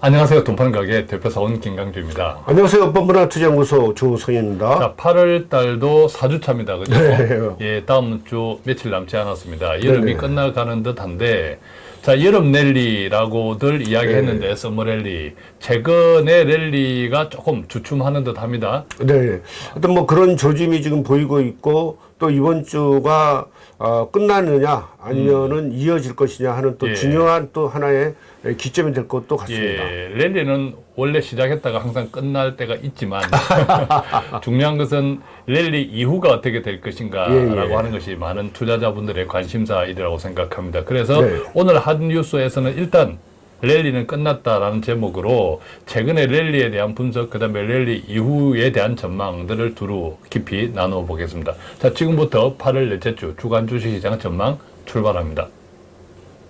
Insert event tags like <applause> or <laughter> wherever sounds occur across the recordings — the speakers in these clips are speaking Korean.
안녕하세요. 돈 파는 가게 대표사원 김강주입니다. 안녕하세요. 뻔뻔한 투자연구소 조성현입니다. 자, 8월 달도 4주차입니다. 그죠? 네. 예, 다음 주 며칠 남지 않았습니다. 여름이 네네. 끝나가는 듯 한데, 자, 여름 랠리라고들 이야기했는데, 네. summer rally. 최근의 랠리가 조금 주춤하는 듯 합니다. 네. 어떤 뭐 그런 조짐이 지금 보이고 있고 또 이번 주가 어, 끝나느냐 아니면은 이어질 것이냐 하는 또 음. 예. 중요한 또 하나의 기점이 될 것도 같습니다. 예, 랠리는 원래 시작했다가 항상 끝날 때가 있지만 <laughs> 중요한 것은 랠리 이후가 어떻게 될 것인가라고 예, 예. 하는 것이 많은 투자자분들의 관심사이라고 생각합니다. 그래서 네. 오늘 한 뉴스에서는 일단 랠리는 끝났다라는 제목으로 최근의 랠리에 대한 분석, 그 다음에 랠리 이후에 대한 전망들을 두루 깊이 나눠 보겠습니다. 자, 지금부터 8월 넷째 주 주간 주식시장 전망 출발합니다.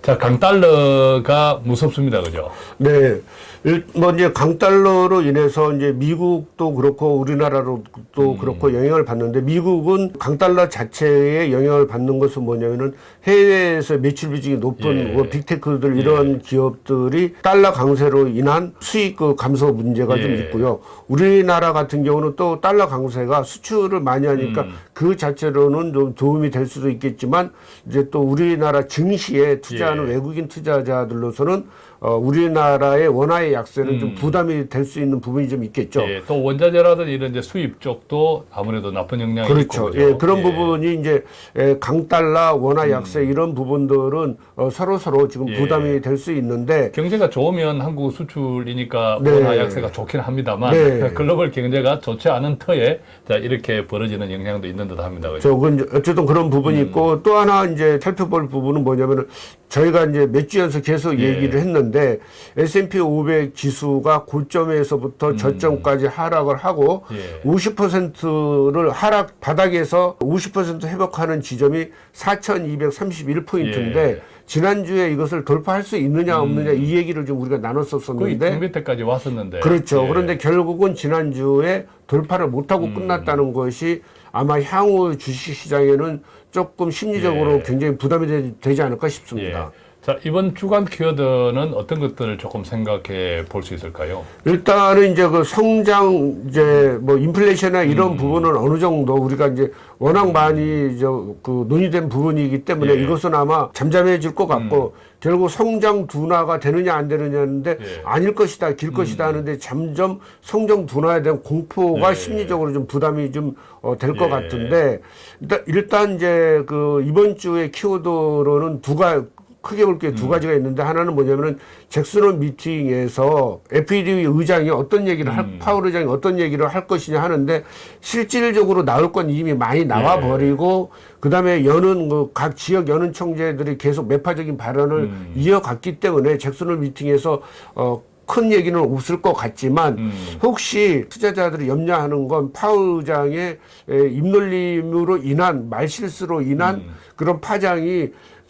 자, 강달러가 무섭습니다. 그죠? 네. 일- 뭐 이제 강달러로 인해서 이제 미국도 그렇고 우리나라도 또 그렇고 영향을 받는데 미국은 강달러 자체에 영향을 받는 것은 뭐냐면은 해외에서 매출 비중이 높은 예. 뭐 빅테크들 이런 기업들이 달러 강세로 인한 수익 그 감소 문제가 좀 예. 있고요. 우리나라 같은 경우는 또 달러 강세가 수출을 많이 하니까 음. 그 자체로는 좀 도움이 될 수도 있겠지만 이제 또 우리나라 증시에 투자하는 예. 외국인 투자자들로서는 어, 우리나라의 원화의 약세는 좀 부담이 될 수 있는 부분이 좀 있겠죠. 음. 예, 또 원자재라든지 이런 이제 수입 쪽도 아무래도 나쁜 영향이 그렇죠. 있고? 예, 그런 예. 음. 부분이 이제 에, 강달러, 원화 약세 이런 부분들은 어, 서로 서로 지금 예. 부담이 될 수 있는데 경제가 좋으면 한국 수출이니까 네. 원화 약세가 좋긴 합니다만 네. <laughs> 글로벌 경제가 좋지 않은 터에 자 이렇게 벌어지는 영향도 있는 듯합니다. 그죠? 저건 어쨌든 그런 부분이 음. 있고 또 하나 이제 살펴볼 부분은 뭐냐면은 저희가 이제 몇 주 연속 계속 예. 얘기를 했는데 S&P 500 지수가 고점에서부터 저점까지 하락을 하고 음. 예. 50%를 하락 바닥에서 50% 회복하는 지점이 4,231포인트인데 예. 지난주에 이것을 돌파할 수 있느냐 없느냐 이 얘기를 좀 우리가 음. 거의 나눴었었는데 등 밑에까지 왔었는데 그렇죠. 예. 그런데 결국은 지난주에 돌파를 못하고 음. 끝났다는 것이 아마 향후 주식 시장에는 조금 심리적으로 예. 굉장히 부담이 되, 되지 않을까 싶습니다. 예. 자 이번 주간 키워드는 어떤 것들을 조금 생각해 볼 수 있을까요? 일단은 이제 그 성장 이제 뭐 인플레이션이나 음. 이런 부분은 어느 정도 우리가 이제 워낙 많이 저그 논의된 부분이기 때문에 예. 음. 이것은 아마 잠잠해질 것 같고 결국 성장 둔화가 되느냐 안 되느냐인데 예. 음. 아닐 것이다 길 것이다 하는데 점점 성장 둔화에 대한 공포가 예. 심리적으로 좀 부담이 좀될것 예. 같은데 일단 일단 이제 그 이번 주에 키워드로는 두가 크게 볼 게두 음. 가지가 있는데 하나는 뭐냐면은 잭슨홀 미팅에서 FED 의장이 어떤 얘기를 음. 할 파월 의장이 어떤 얘기를 할 것이냐 하는데 실질적으로 나올 건 이미 많이 나와 예. 버리고 그다음에 여는 그 각 지역 여는 총재들이 계속 매파적인 발언을 음. 이어갔기 때문에 잭슨홀 미팅에서 어 큰 얘기는 없을 것 같지만 음. 혹시 투자자들이 염려하는 건 의장의 에, 입놀림으로 인한 말실수로 인한 음. 그런 파장이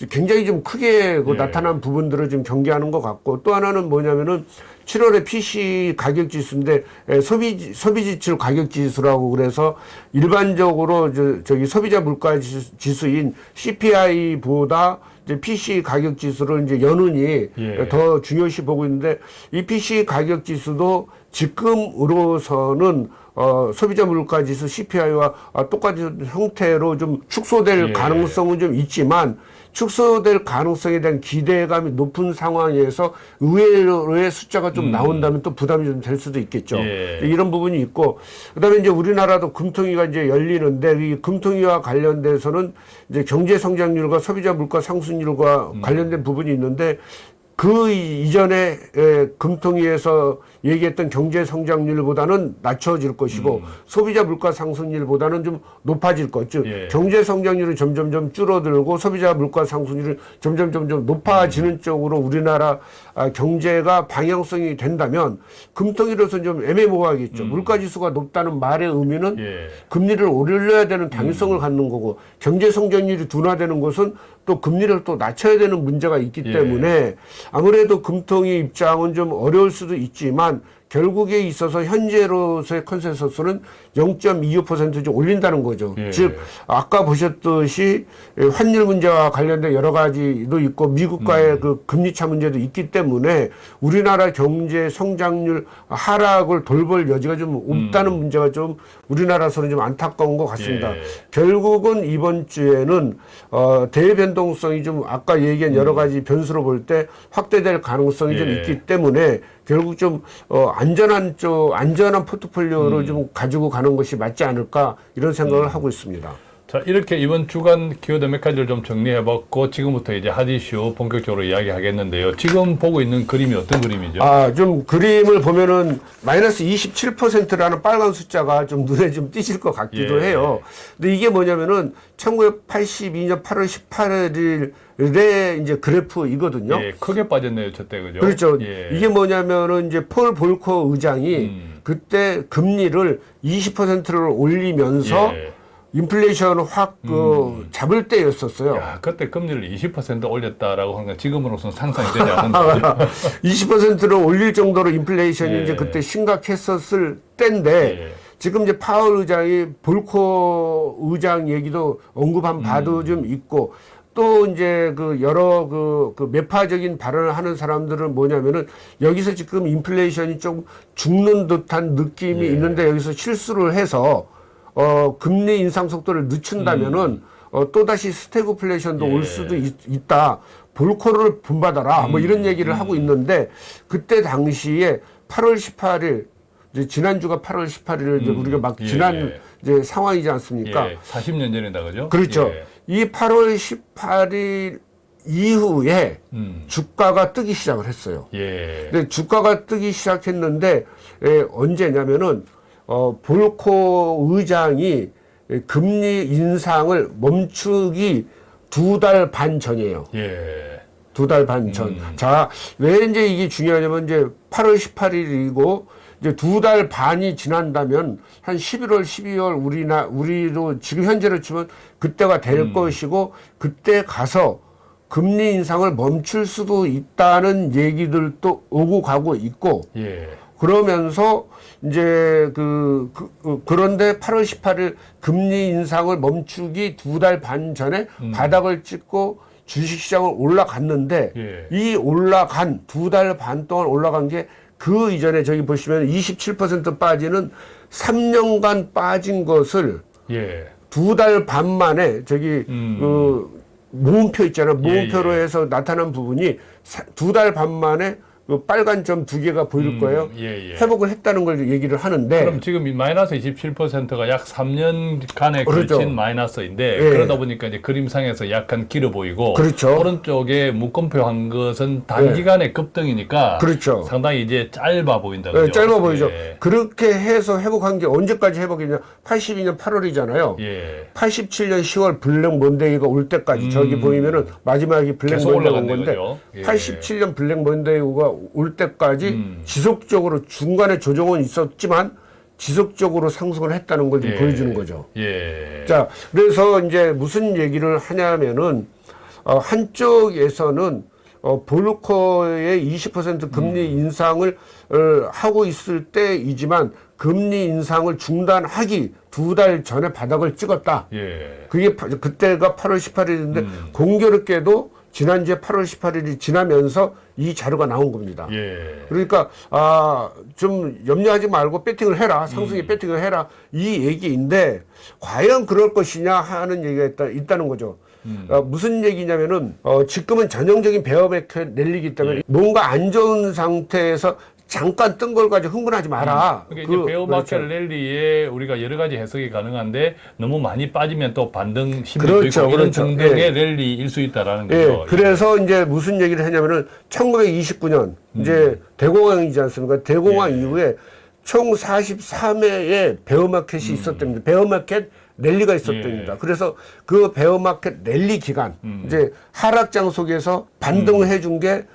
굉장히 좀 크게 그 예. 나타난 부분들을 좀 경계하는 것 같고 또 하나는 뭐냐면은 7월에 PC 가격 지수인데 에, 소비 소비 지출 가격 지수라고 그래서 일반적으로 저, 저기 소비자 물가 지수, 지수 인 CPI보다 이제 PC 가격 지수를 이제 연은이 예. 더 중요시 보고 있는데 이 PC 가격 지수도 지금으로서는 어, 소비자 물가 지수 CPI와 아, 똑같은 형태로 좀 축소될 예. 가능성은 좀 있지만 축소될 가능성에 대한 기대감이 높은 상황에서 의외로의 숫자가 좀 나온다면 또 부담이 좀 될 수도 있겠죠. 음. 예. 이런 부분이 있고 그다음에 이제 우리나라도 금통위가 이제 열리는데 이 금통위와 관련돼서는 이제 경제 성장률과 소비자 물가 상승률과 음. 관련된 부분이 있는데 그 이전에 에, 금통위에서 얘기했던 경제 성장률보다는 낮춰질 것이고 소비자 물가 상승률보다는 좀 높아질 것. 즉 예. 경제 성장률은 점점점 줄어들고 소비자 물가 상승률은 점점 점점 높아지는 쪽으로 우리나라 아, 경제가 방향성이 된다면 금통위로서는 좀 애매모호하겠죠. 물가 지수가 높다는 말의 의미는 예. 금리를 올려야 되는 당위성을 갖는 거고 경제 성장률이 둔화되는 것은 또 금리를 또 낮춰야 되는 문제가 있기 예. 때문에 아무래도 금통위 입장은 좀 어려울 수도 있지만 결국에 있어서 현재로서의 컨센서스는 0.25%좀 올린다는 거죠. 예. 즉 아까 보셨듯이 환율 문제와 관련된 여러 가지도 있고 미국과의 음. 그 금리 차 문제도 있기 때문에 우리나라 경제 성장률 하락을 돌볼 여지가 좀 없다는 문제가 좀 우리나라에서는 좀 안타까운 것 같습니다. 음. 예. 결국은 이번 주에는 어, 대변동성이 좀 아까 얘기한 여러 가지 변수로 볼 때 확대될 가능성이 좀 음. 예. 있기 때문에 결국 좀 어, 안전한 쪽 안전한 음. 포트폴리오를 좀 가지고 가는 것이 맞지 않을까 이런 생각을 하고 있습니다. 자, 이렇게 이번 주간 키워드 몇 가지를 좀 정리해봤고, 지금부터 이제 핫 이슈 본격적으로 이야기하겠는데요. 지금 보고 있는 그림이 어떤 그림이죠? 아, 좀 그림을 보면은 마이너스 27%라는 빨간 숫자가 좀 눈에 좀 띄실 것 같기도 예. 해요. 근데 이게 뭐냐면은 1982년 8월 18일에 이제 그래프이거든요. 예, 크게 빠졌네요, 저때, 그죠? 그렇죠. 예. 이게 뭐냐면은 이제 폴 볼커 의장이 음. 그때 금리를 20%를 올리면서 예. 인플레이션을 확 그, 잡을 때였었어요. 야, 그때 금리를 20% 올렸다라고 하는 건 지금으로서는 상상이 되지 않는 거죠. <laughs> 20%를 올릴 정도로 인플레이션이 예. 이제 그때 심각했었을 때인데 예. 지금 이제 파월 의장이 볼코 의장 얘기도 언급한 바도 좀 있고 또 이제 그 여러 그, 그 매파적인 발언을 하는 사람들은 뭐냐면은 여기서 지금 인플레이션이 좀 죽는 듯한 느낌이 예. 있는데 여기서 실수를 해서 어 금리 인상 속도를 늦춘다면은 어 또다시 스태그플레이션도 예. 올 수도 있, 다 볼코를 본받아라 뭐 이런 얘기를 하고 있는데 그때 당시에 8월 18일 이제 지난주가 8월 18일 이제 우리가 막 예, 지난 예. 이제 상황이지 않습니까? 예, 40년 전이다, 그죠? 그렇죠. 예. 이 8월 18일 이후에 음. 주가가 뜨기 시작을 했어요. 예. 근데 주가가 뜨기 시작했는데 에, 언제냐면은 어, 볼코 의장이 에, 금리 인상을 멈추기 두 달 반 전이에요. 예. 두 달 반 전. 자, 왜 이제 이게 중요하냐면 이제 8월 18일이고 이제 두 달 반이 지난다면 한 11월, 12월 우리나 우리도 지금 현재로 치면 그때가 될 것이고 그때 가서 금리 인상을 멈출 수도 있다는 얘기들도 오고 가고 있고 예. 그러면서 이제 그, 그 어, 그런데 8월 18일 금리 인상을 멈추기 두 달 반 전에 바닥을 찍고 주식시장을 올라갔는데 예. 이 올라간 두 달 반 동안 올라간 게 그 이전에 저기 보시면 27% 빠지는 3년간 빠진 것을 예. 두달 반 만에 저기 음. 그 모음표 있잖아요. 모음표로 예, 예. 해서 나타난 부분이 두 달 반 만에 그 빨간 점 두 개가 보일 음, 거예요. 예, 예. 회복을 했다는 걸 얘기를 하는데 그럼 지금 이 마이너스 27%가 약 3년간에 그렇죠. 걸친 마이너스인데 예. 그러다 보니까 이제 그림상에서 약간 길어 보이고 그렇죠. 오른쪽에 묶음표 한 것은 단기간의 급등이니까 그렇죠. 상당히 이제 짧아 보인다. 네, 그죠? 짧아 보이죠. 예. 그렇게 해서 회복한 게 언제까지 회복이냐? 82년 8월이잖아요. 예. 87년 10월 Black Monday가 올 때까지 저기 보이면은 마지막이 Black 음. Monday가 온 건데 그죠? 예. 87년 Black Monday가 올 때까지 음. 지속적으로 중간에 조정은 있었지만 지속적으로 상승을 했다는 걸좀 예. 보여주는 거죠. 예. 자, 그래서 이제 무슨 얘기를 하냐면은 어, 한쪽에서는 어, 볼커의 20% 금리 음. 인상을 어, 하고 있을 때이지만 금리 인상을 중단하기 두 달 전에 바닥을 찍었다. 예. 그게 파- 그때가 8월 18일인데 공교롭게도 지난주에 8월 18일이 지나면서 이 자료가 나온 겁니다. 예. 그러니까 아 좀 염려하지 말고 배팅을 해라 음. 상승에 배팅을 해라 이 얘기인데 과연 그럴 것이냐 하는 얘기가 있다, 있다는 거죠. 음. 어, 무슨 얘기냐면은 어, 지금은 전형적인 베어맥 랠리기 예. 때문에 뭔가 안 좋은 상태에서 잠깐 뜬 걸 가지고 흥분하지 마라. 그러니까 이제 bear market 그렇죠. rally에 우리가 여러 가지 해석이 가능한데 너무 많이 빠지면 또 반등 심리도 그렇죠, 있고 이런 그렇죠. 등등의 예. 랠리일 수 있다라는 예, 거죠. 그래서 이제 무슨 얘기를 했냐면은 1929년 이제 대공황이지 않습니까? 대공황 음. 예. 이후에 총 43회의 bear market이 있었답니다. bear market rally가 있었답니다. 음. 예. 그래서 그 bear market rally 기간 음. 이제 하락장 속에서 반등을 해준 게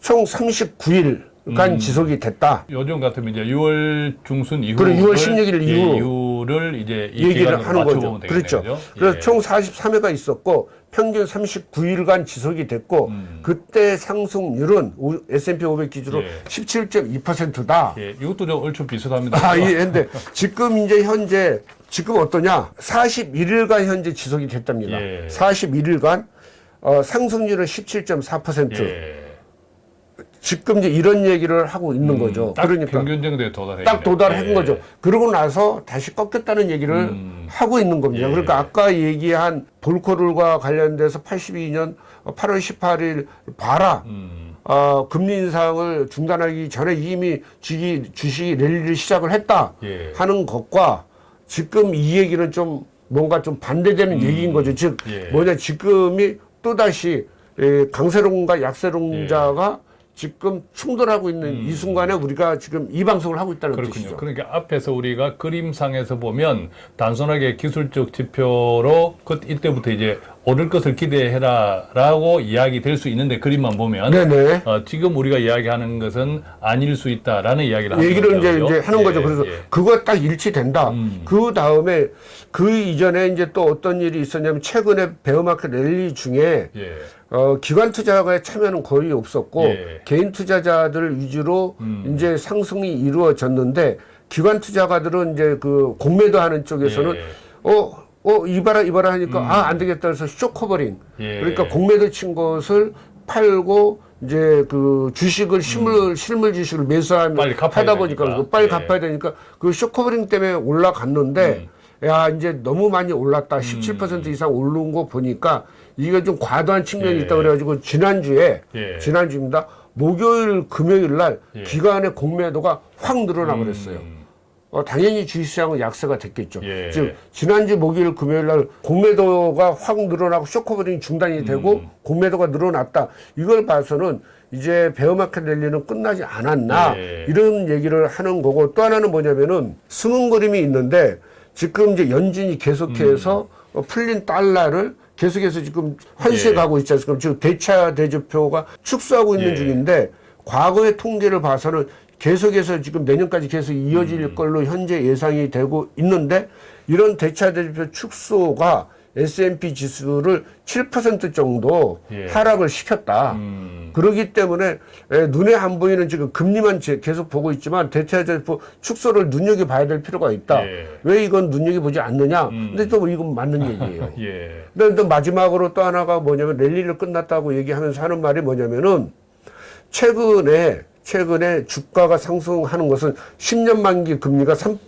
총 39일 간 지속이 됐다. 요즘 같으면 이제 6월 중순 이후 그래, 6월 16일 예, 이후. 이후 를 이제 이 얘기를 하는 거죠. 되겠네요. 그렇죠. 그죠? 그래서 예. 총 43회가 있었고 평균 39일간 지속이 됐고 음. 그때 상승률은 오- S&P 500 기준으로 예. 17.2%다. 예, 이것도 좀 얼추 비슷합니다. 아, 예, 근데 지금 이제 현재 지금 어떠냐? 41일간 현재 지속이 됐답니다. 예. 41일간 어, 상승률은 17.4%. 예. 지금 이제 이런 얘기를 하고 있는 거죠. 음, 딱 그러니까 평균 정도에 도달해. 딱 도달한 예. 거죠. 그러고 나서 다시 꺾였다는 얘기를 음. 하고 있는 겁니다. 예. 그러니까 아까 얘기한 볼코룰과 관련돼서 82년 8월 18일 봐라. 음. 어, 금리 인상을 중단하기 전에 이미 주기, 주식이 랠리를 시작을 했다 예. 하는 것과 지금 이 얘기는 좀 뭔가 좀 반대되는 얘기인 거죠. 즉 음. 예. 뭐냐 지금이 또다시 에, 강세론과 약세론자가 예. 지금 충돌하고 있는 이 순간에 우리가 지금 이 방송을 하고 있다는 음. 그렇군요. 뜻이죠. 그러니까 앞에서 우리가 그림상에서 보면 단순하게 기술적 지표로 그 이때부터 이제 오를 것을 기대해라 라고 이야기 될 수 있는데 그림만 보면 네네. 어, 지금 우리가 이야기하는 것은 아닐 수 있다라는 이야기를 하는 얘기를. 이제? 이제 하는 예, 거죠. 그래서 예. 그거 딱 일치된다. 음. 그 다음에 그 이전에 이제 또 어떤 일이 있었냐면 최근에 bear market rally 중에 예. 어, 기관 투자가의 참여는 거의 없었고 예. 개인 투자자들 위주로 음. 이제 상승이 이루어졌는데 기관 투자가들은 이제 그 공매도 하는 쪽에서는 예. 어, 어, 이봐라, 이봐라 하니까 아, 안 되겠다 해서 short covering. 예. 그러니까 공매도 친 것을 팔고 이제 그 주식을 실물, 실물 주식을 매수하면 음. 빨리 하다 보니까 되니까. 그거 빨리 예. 갚아야 되니까 그 short covering 때문에 올라갔는데 음. 야, 이제 너무 많이 올랐다. 17% 이상 오른 거 보니까 이게 좀 과도한 측면이 예. 있다 그래가지고 지난주에 예. 지난주입니다. 목요일, 금요일 날 예. 기관의 공매도가 확 늘어나 버렸어요. 음. 어, 당연히 주식시장은 약세가 됐겠죠. 예. 즉 지난주 목요일 금요일 날 공매도가 확 늘어나고 short covering 중단이 되고 음. 공매도가 늘어났다. 이걸 봐서는 이제 bear market rally는 끝나지 않았나 예. 이런 얘기를 하는 거고 또 하나는 뭐냐면은 숨은 그림이 있는데 지금 이제 연준이 계속해서 어, 풀린 달러를 계속해서 지금 환시해 예. 가고 있지 않습니까? 지금 대차 대조표가 축소하고 있는 예. 중인데 과거의 통계를 봐서는 계속해서 지금 내년까지 계속 이어질 음. 걸로 현재 예상이 되고 있는데 이런 대차 대조표 축소가 S&P 지수를 7% 정도 예. 하락을 시켰다. 음. 그러기 때문에 에, 눈에 안 보이는 지금 금리만 제- 계속 보고 있지만 대체자표 축소를 눈여겨 봐야 될 필요가 있다. 예. 왜 이건 눈여겨 보지 않느냐? 음. 근데 또 이건 맞는 <laughs> 얘기예요. 예. 근데 또 마지막으로 또 하나가 뭐냐면 랠리를 끝났다고 얘기하면서 하는 말이 뭐냐면은 최근에 최근에 주가가 상승하는 것은 10년 만기 금리가 3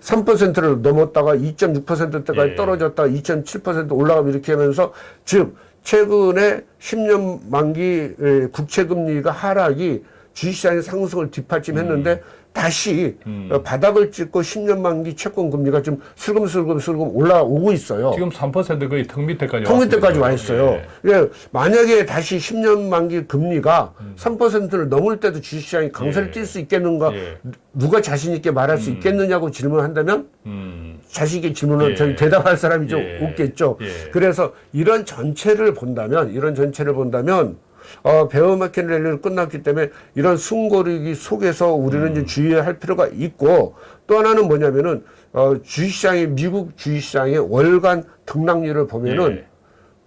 3%를 넘었다가 2.6%대까지 예. 떨어졌다가 2.7% 올라가고 이렇게 하면서 즉 최근에 10년 만기 에, 국채 금리가 하락이 주식시장의 상승을 뒷받침했는데 다시 음. 어, 바닥을 찍고 10년 만기 채권 금리가 좀 슬금슬금 슬금 올라오고 있어요. 지금 3% 거의 턱 밑에까지 통 밑에까지 와. 있어요. 예. 예, 만약에 다시 10년 만기 금리가 3%를 넘을 때도 주식시장이 강세를 예. 띌수 있겠는가? 예. 누가 자신 있게 말할 수 있겠느냐고 질문한다면 음. 자신 있게 질문을 예. 대답할 사람이 좀 예. 없겠죠. 예. 그래서 이런 전체를 본다면 이런 전체를 본다면 어, 베어마켓 랠리를 끝났기 때문에 이런 숨고르기 속에서 우리는 음. 주의할 필요가 있고 또 하나는 뭐냐면은 어, 주식시장의 미국 주식시장의 월간 등락률을 보면은 예.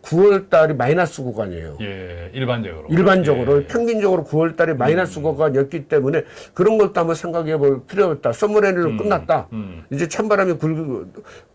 9월 달이 마이너스 구간이에요. 예, 일반적으로. 일반적으로 예. 평균적으로 9월 달에 마이너스 구간이었기 때문에 그런 것도 한번 생각해 볼 필요가 있다. 서머레일은 끝났다. 음. 이제 찬바람이 불,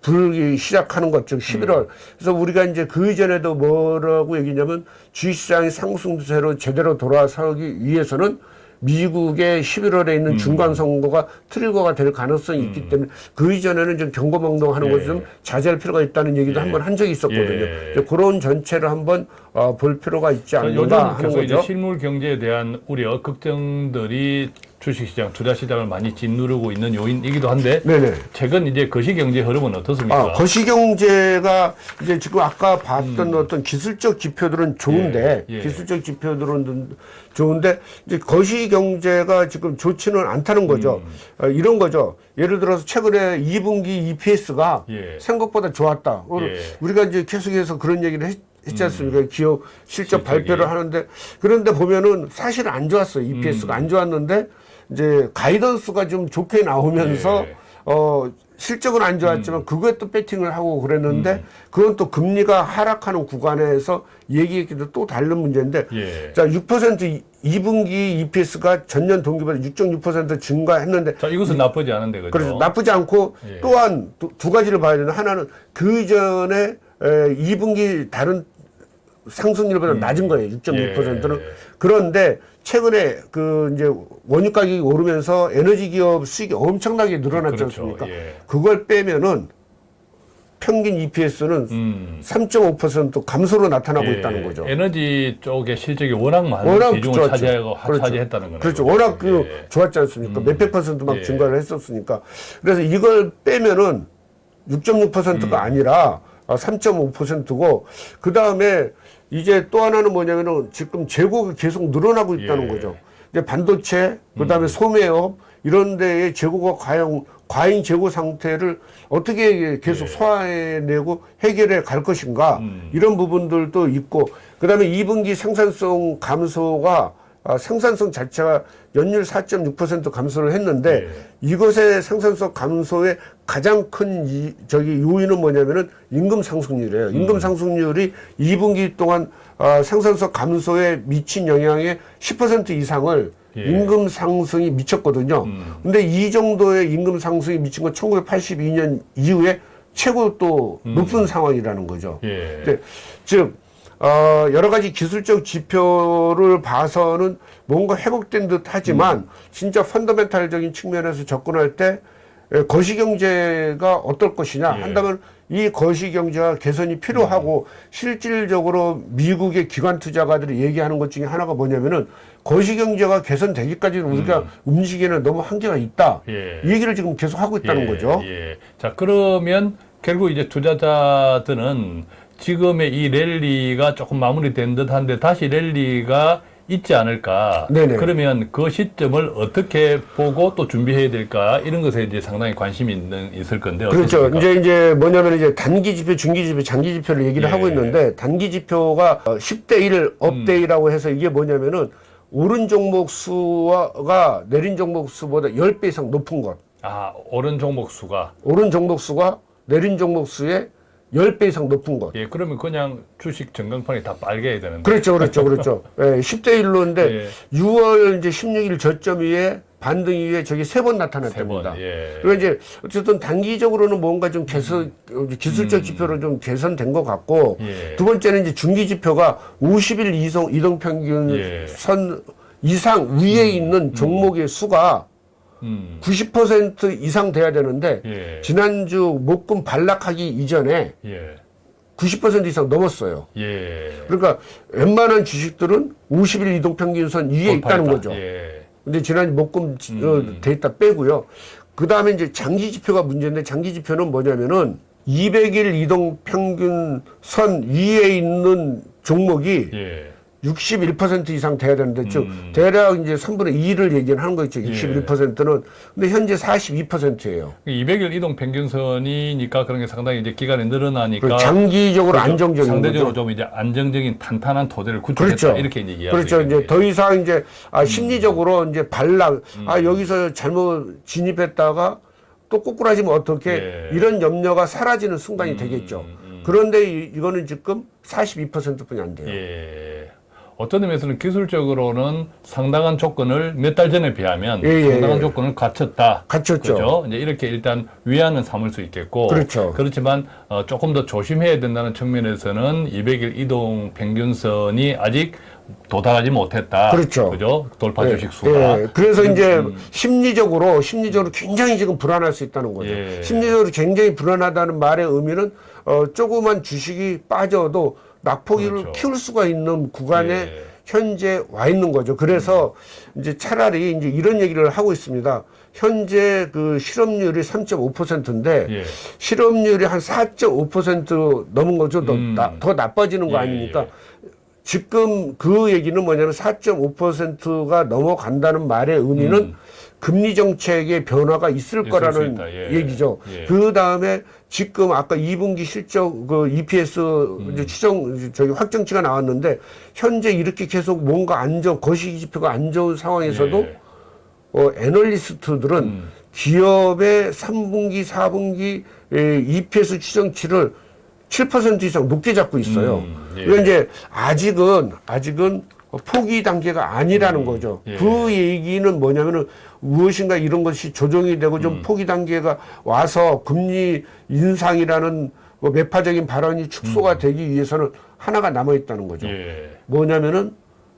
불기 시작하는 것, 즉 11월. 그래서 우리가 이제 그 이전에도 뭐라고 얘기냐면 주식시장이 상승세로 제대로 돌아서기 위해서는 미국의 11월에 음. 있는 중간 선거가 트리거가 될 가능성이 있기 때문에 그 이전에는 좀 경고망동하는 예. 것을 좀 자제할 필요가 있다는 얘기도 한번 한 적이 있었거든요. 예. 이제 그런 전체를 한번 어, 볼 필요가 있지 않는가 하는 거죠. 실물 경제에 대한 우려, 걱정들이 주식시장, 투자시장을 많이 짓누르고 있는 요인이기도 한데 네네. 최근 이제 거시경제 흐름은 어떻습니까? 아, 거시경제가 이제 지금 아까 봤던 어떤 기술적 지표들은 좋은데 음. 예, 예. 기술적 지표들은 좋은데 이제 거시경제가 지금 좋지는 않다는 거죠. 음. 어, 이런 거죠. 예를 들어서 최근에 2분기 EPS가 예. 생각보다 좋았다. 오늘 예. 우리가 이제 계속해서 그런 얘기를 했, 했지 않습니까? 기업 실적 실적이. 발표를 하는데 그런데 보면은 사실 안 좋았어요. 음. EPS가 안 좋았는데 이제 가이던스가 좀 좋게 나오면서 예. 어 실적은 안 좋았지만 음. 그거에 또 배팅을 하고 그랬는데 그건 또 금리가 하락하는 구간에서 얘기했기도 또 다른 문제인데 예. 자6% 2분기 EPS가 전년 동기보다 6.6% 증가했는데 자, 이것은 나쁘지 않은데, 그죠? 그래서 나쁘지 않고 예. 또한 두, 두 가지를 봐야 되는 하나는 그 전에 2분기 다른 상승률보다 낮은 거예요. 6.6%는. 음. 예. 그런데 최근에 그 이제 원유 가격이 오르면서 에너지 기업 수익이 엄청나게 늘어났지 그렇죠. 않습니까? 예. 그걸 빼면은 평균 EPS는 음. 3.5% 감소로 나타나고 예. 있다는 거죠. 에너지 쪽의 실적이 워낙 많은 워낙 비중을 좋았죠. 차지하고 그렇죠. 차지했다는 거네요. 그렇죠. 워낙 그 예. 좋았지 않습니까? 몇백 퍼센트 막 예. 증가를 했었으니까. 그래서 이걸 빼면은 6.6%가 음. 아니라 3.5%고 그 다음에 이제 또 하나는 뭐냐면은 지금 재고가 계속 늘어나고 있다는 예. 음. 거죠. 이제 반도체, 그 다음에 소매업 이런 데에 재고가 과연 과잉 재고 상태를 어떻게 계속 소화해내고 해결해 갈 것인가 예. 음. 이런 부분들도 있고 그 다음에 2분기 생산성 감소가 아, 생산성 자체가 연율 4.6% 감소를 했는데 예. 이것의 생산성 감소의 가장 큰 이, 저기 요인은 뭐냐면은 임금 상승률이에요. 음. 임금 상승률이 2분기 동안 아, 생산성 감소에 미친 영향의 10% 이상을 예. 임금 상승이 미쳤거든요. 음. 근데 이 정도의 임금 상승이 미친 건 1982년 이후에 최고 또 높은 상황이라는 거죠. 음. 예. 네, 즉 어, 여러 가지 기술적 지표를 봐서는 뭔가 회복된 듯 하지만 음. 진짜 펀더멘탈적인 측면에서 접근할 때 에, 거시경제가 어떨 것이냐 예. 한다면 이 거시경제가 개선이 필요하고 음. 실질적으로 미국의 기관 투자가들이 얘기하는 것 중에 하나가 뭐냐면은 거시경제가 개선되기까지는 우리가 움직이는 너무 한계가 있다. 음. 예. 이 얘기를 지금 계속 하고 있다는 예, 거죠. 예. 자, 그러면 결국 이제 투자자들은 지금의 이 랠리가 조금 마무리된 듯한데 다시 랠리가 있지 않을까. 네네. 그러면 그 시점을 어떻게 보고 또 준비해야 될까 이런 것에 이제 상당히 관심이 있는 있을 건데 그렇죠. 어떻습니까? 이제 이제 뭐냐면 이제 단기 지표, 중기 지표, 장기 지표를 얘기를 예. 하고 있는데 단기 지표가 어, 10대 1 업데이라고 해서 이게 뭐냐면은 오른 종목 수가 내린 종목 수보다 10배 이상 높은 것. 아, 오른 종목 수가 오른 종목 수가 내린 종목 수의 10배 이상 높은 것. 예, 그러면 그냥 주식 전광판이 다 빨개야 되는데. 그렇죠, 그렇죠, 그렇죠. <laughs> 예, 10대 1로인데 예. 6월 이제 16일 저점 위에 반등 이후에 저기 세번세 나타났답니다. 번. 예. 그리고 이제 어쨌든 단기적으로는 뭔가 좀 개선 어, 기술적 지표로 좀 개선된 것 같고 음. 예. 두 번째는 이제 중기 지표가 50일 이동 이동 평균 예. 선 이상 위에 있는 종목의 수가 음. 90% 이상 돼야 되는데 예. 지난주 목금 반락하기 이전에 예. 90% 이상 넘었어요. 예. 그러니까 웬만한 주식들은 50일 이동 평균선 위에 있다는 돌파했다. 거죠. 예. 근데 지난 목금 지- 어, 음. 데이터 빼고요. 그 다음에 이제 장기 지표가 문제인데 장기 지표는 뭐냐면은 200일 이동 평균 선 위에 있는 종목이 예. 61% 이상 돼야 되는데 즉 음. 대략 이제 3분의 2를 얘기를 하는 거죠. 61%는 근데 현재 42%예요. 200일 이동 평균선이니까 그런 게 상당히 이제 기간이 늘어나니까 장기적으로 그렇죠. 안정적인 상대적으로 거죠. 좀 이제 안정적인 탄탄한 토대를 구축했다 그렇죠. 이렇게 이제 이해할 그렇죠. 수 이제. 더 이상 이제 음. 아 심리적으로 이제 반락 아 여기서 잘못 진입했다가 또 꼬꾸라지면 어떻게 예. 이런 염려가 사라지는 순간이 되겠죠. 그런데 이, 이거는 지금 42%뿐이 안 돼요. 예. 어떤 의미에서는 기술적으로는 상당한 조건을 몇 달 전에 비하면 예, 예, 상당한 예. 조건을 갖췄다. 갖췄죠. 그죠? 이제 이렇게 일단 위안은 삼을 수 있겠고. 그렇죠. 그렇지만 어, 조금 더 조심해야 된다는 측면에서는 200일 이동 평균선이 아직 도달하지 못했다. 그렇죠. 그죠? 돌파 예, 주식 수가. 예. 그래서 이제 심리적으로 심리적으로 굉장히 지금 불안할 수 있다는 거죠. 예. 심리적으로 굉장히 불안하다는 말의 의미는 어, 조그만 주식이 빠져도 낙폭을 그렇죠. 키울 수가 있는 구간에 예. 현재 와 있는 거죠. 그래서 이제 차라리 이제 이런 얘기를 하고 있습니다. 현재 그 실업률이 3.5%인데 예. 실업률이 한 4.5% 넘은 거죠. 더, 음. 나, 더 나빠지는 거 예, 아닙니까? 지금 그 얘기는 뭐냐면 4.5%가 넘어간다는 말의 의미는 금리 정책의 변화가 있을 음. 거라는. 예. 얘기죠. 예. 그 다음에 지금 아까 2분기 실적 그 EPS 음. 추정 저기 확정치가 나왔는데 현재 이렇게 계속 뭔가 안 좋은 거시기 지표가 안 좋은 상황에서도 예. 어, 애널리스트들은 음. 기업의 3분기, 4분기 에, EPS 추정치를 7% 이상 높게 잡고 있어요. 음, 예. 그러니까 이제 아직은 아직은 포기 단계가 아니라는 거죠. 예. 그 얘기는 뭐냐면은 무엇인가 이런 것이 조정이 되고 음. 좀 포기 단계가 와서 금리 인상이라는 뭐 매파적인 발언이 축소가 되기 위해서는 하나가 남아 있다는 거죠. 음. 예. 뭐냐면은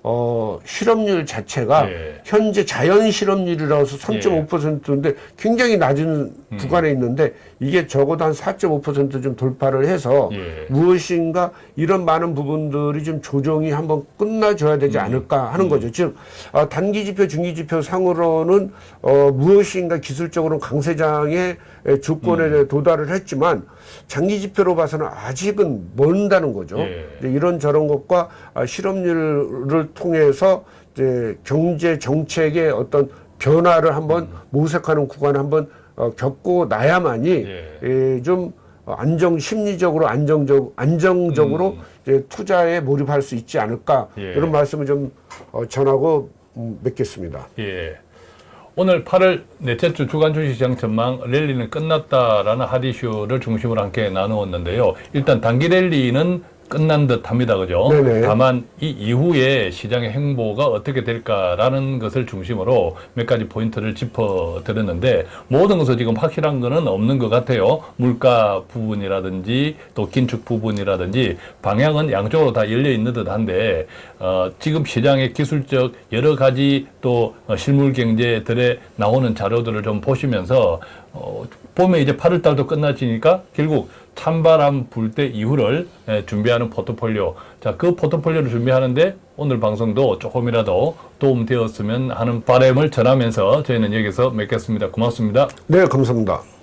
어 실업률 자체가 예. 현재 자연 실업률이라서 3.5%인데 굉장히 낮은 음. 구간에 있는데 이게 적어도 한 4.5%좀 돌파를 해서 예. 무엇인가 이런 많은 부분들이 좀 조정이 한번 끝나줘야 음. 되지 않을까 하는 거죠. 즉 어, 단기 지표, 중기 지표 상으로는 어, 무엇인가 기술적으로 강세장의 에, 조건에 음. 도달을 했지만 장기 지표로 봐서는 아직은 먼다는 거죠. 예. 이제 이런 저런 것과 아, 실업률을 통해서 이제 경제 정책의 어떤 변화를 한번 음. 모색하는 구간을 한번 어, 겪고 나야만이 예. 예, 좀 안정 심리적으로 안정적 안정적으로 이제 투자에 몰입할 수 있지 않을까 음. 예. 이런 말씀을 좀 어, 전하고 음, 맺겠습니다. 예. 오늘 8월 넷째 주 주간 주식시장 전망 랠리는 끝났다라는 핫 이슈를 중심으로 함께 나누었는데요. 일단 단기 랠리는 끝난 듯 합니다. 그죠? 네네. 다만 이 이후에 시장의 행보가 어떻게 될까라는 것을 중심으로 몇 가지 포인트를 짚어 드렸는데 모든 것은 지금 확실한 거는 없는 것 같아요. 물가 부분이라든지 또 긴축 부분이라든지 방향은 양쪽으로 다 열려 있는 듯 한데 어, 지금 시장의 기술적 여러 가지 또 어, 실물 경제들에 나오는 자료들을 좀 보시면서 어, 보면 이제 8월 달도 끝나지니까 결국 찬바람 불 때 이후를 예, 준비하는 포트폴리오. 자, 그 포트폴리오를 준비하는데 오늘 방송도 조금이라도 도움되었으면 하는 바람을 전하면서 저희는 여기서 맺겠습니다. 고맙습니다. 네, 감사합니다.